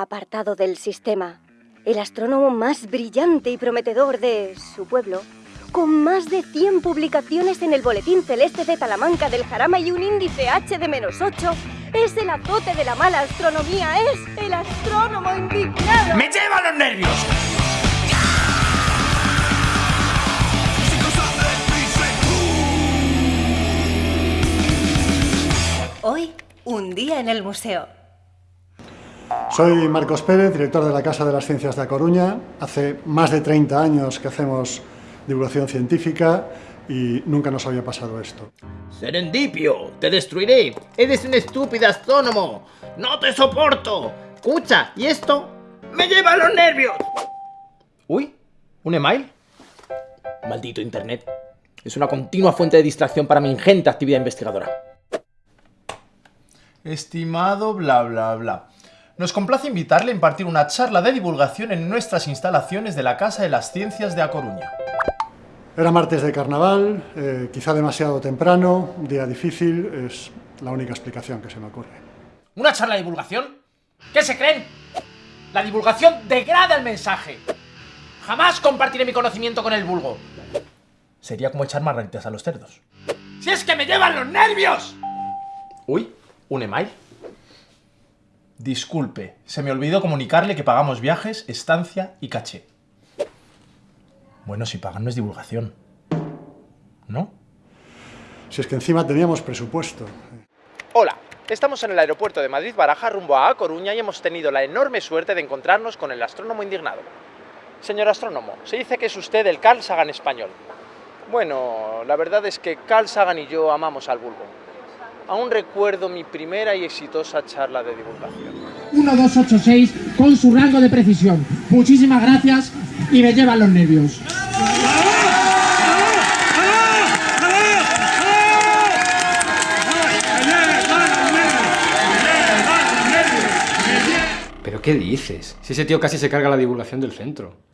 apartado del sistema, el astrónomo más brillante y prometedor de su pueblo, con más de 100 publicaciones en el Boletín Celeste de Talamanca del Jarama y un índice H de menos 8, es el azote de la mala astronomía, es el astrónomo indignado. ¡Me lleva los nervios! Hoy, un día en el museo. Soy Marcos Pérez, director de la Casa de las Ciencias de A Coruña. Hace más de 30 años que hacemos divulgación científica y nunca nos había pasado esto. Serendipio, te destruiré. Eres un estúpido astrónomo. No te soporto. Escucha, ¿y esto? ¡Me lleva a los nervios! Uy, ¿un email? Maldito internet. Es una continua fuente de distracción para mi ingente actividad investigadora. Estimado bla bla bla. Nos complace invitarle a impartir una charla de divulgación en nuestras instalaciones de la Casa de las Ciencias de A Coruña. Era martes de carnaval, eh, quizá demasiado temprano, día difícil, es la única explicación que se me ocurre. ¿Una charla de divulgación? ¿Qué se creen? La divulgación degrada el mensaje. Jamás compartiré mi conocimiento con el vulgo. Sería como echar margaritas a los cerdos. ¡Si es que me llevan los nervios! Uy, ¿un email? Disculpe, se me olvidó comunicarle que pagamos viajes, estancia y caché. Bueno, si pagan no es divulgación. ¿No? Si es que encima teníamos presupuesto. Hola, estamos en el aeropuerto de Madrid-Baraja rumbo a A Coruña y hemos tenido la enorme suerte de encontrarnos con el astrónomo indignado. Señor astrónomo, se dice que es usted el Carl Sagan español. Bueno, la verdad es que Carl Sagan y yo amamos al vulgo. Aún recuerdo mi primera y exitosa charla de divulgación. 1286 con su rango de precisión. Muchísimas gracias y me llevan los nervios. ¿Pero qué dices? Si ese tío casi se carga la divulgación del centro.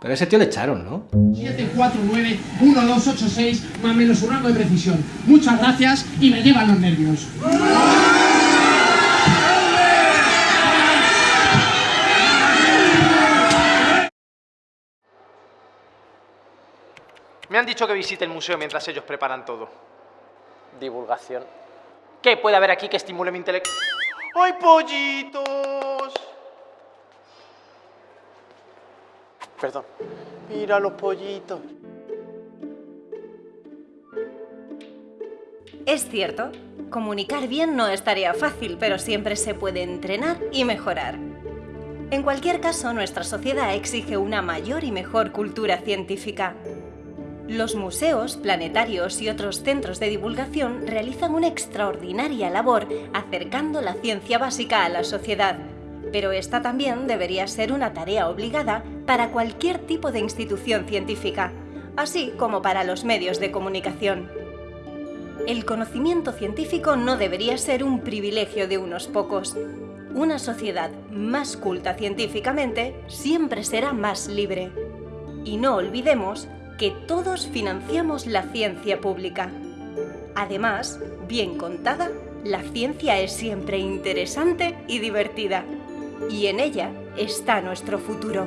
Pero ese tío le echaron, ¿no? 749-1286 más menos su rango de precisión. Muchas gracias y me llevan los nervios. Me han dicho que visite el museo mientras ellos preparan todo. Divulgación. ¿Qué puede haber aquí que estimule mi intelecto? ¡Ay, pollitos! Perdón. Mira los pollitos. Es cierto, comunicar bien no es tarea fácil, pero siempre se puede entrenar y mejorar. En cualquier caso, nuestra sociedad exige una mayor y mejor cultura científica. Los museos, planetarios y otros centros de divulgación realizan una extraordinaria labor acercando la ciencia básica a la sociedad, pero esta también debería ser una tarea obligada para cualquier tipo de institución científica, así como para los medios de comunicación. El conocimiento científico no debería ser un privilegio de unos pocos. Una sociedad más culta científicamente siempre será más libre. Y no olvidemos que todos financiamos la ciencia pública. Además, bien contada, la ciencia es siempre interesante y divertida. Y en ella está nuestro futuro.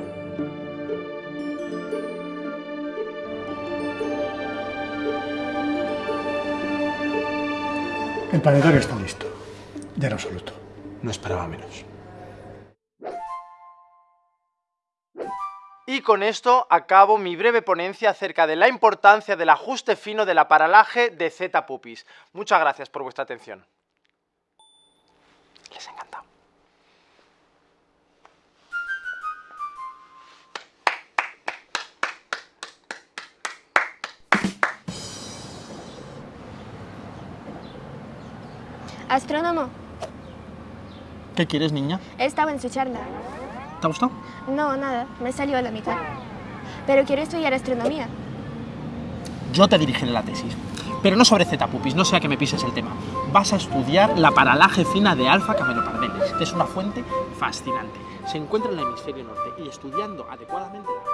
El planetario está listo. Ya en absoluto. No esperaba menos. Y con esto acabo mi breve ponencia acerca de la importancia del ajuste fino del aparalaje de Z-Pupis. Muchas gracias por vuestra atención. Les ha Astrónomo, ¿Qué quieres, niña? estaba en su charla. ¿Te ha gustado? No, nada, me salió a la mitad. Pero quiero estudiar astronomía. Yo te dirigiré la tesis. Pero no sobre Z-Pupis, no sea que me pises el tema. Vas a estudiar la paralaje fina de alfa camelopardeles, que es una fuente fascinante. Se encuentra en el hemisferio norte y estudiando adecuadamente la